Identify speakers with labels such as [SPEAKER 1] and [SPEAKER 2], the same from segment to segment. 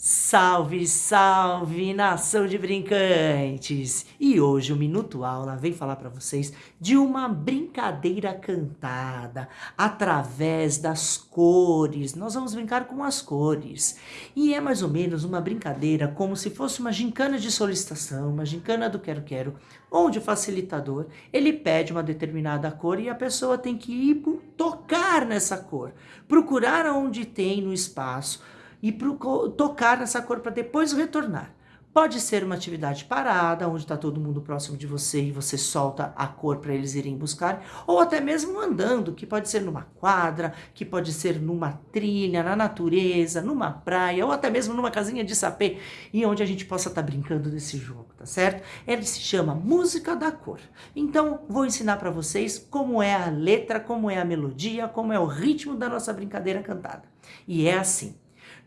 [SPEAKER 1] Salve, salve, nação de brincantes! E hoje o Minuto Aula vem falar para vocês de uma brincadeira cantada através das cores. Nós vamos brincar com as cores. E é mais ou menos uma brincadeira como se fosse uma gincana de solicitação, uma gincana do quero-quero, onde o facilitador, ele pede uma determinada cor e a pessoa tem que ir tocar nessa cor, procurar onde tem no espaço, e tocar nessa cor para depois retornar. Pode ser uma atividade parada, onde está todo mundo próximo de você e você solta a cor para eles irem buscar, ou até mesmo andando, que pode ser numa quadra, que pode ser numa trilha, na natureza, numa praia, ou até mesmo numa casinha de sapê, e onde a gente possa estar tá brincando desse jogo, tá certo? Ele se chama Música da Cor. Então, vou ensinar para vocês como é a letra, como é a melodia, como é o ritmo da nossa brincadeira cantada. E é assim.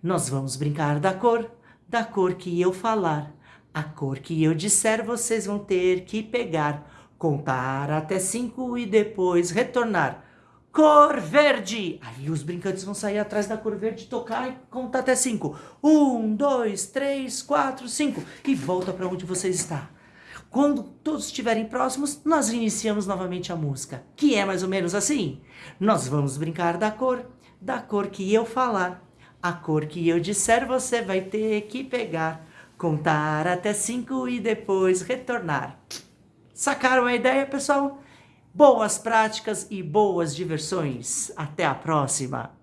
[SPEAKER 1] Nós vamos brincar da cor, da cor que eu falar. A cor que eu disser vocês vão ter que pegar, contar até cinco e depois retornar. Cor verde! Aí os brincantes vão sair atrás da cor verde, tocar e contar até cinco. Um, dois, três, quatro, cinco. E volta para onde você está. Quando todos estiverem próximos, nós iniciamos novamente a música, que é mais ou menos assim. Nós vamos brincar da cor, da cor que eu falar. A cor que eu disser você vai ter que pegar, contar até cinco e depois retornar. Sacaram a ideia, pessoal? Boas práticas e boas diversões. Até a próxima!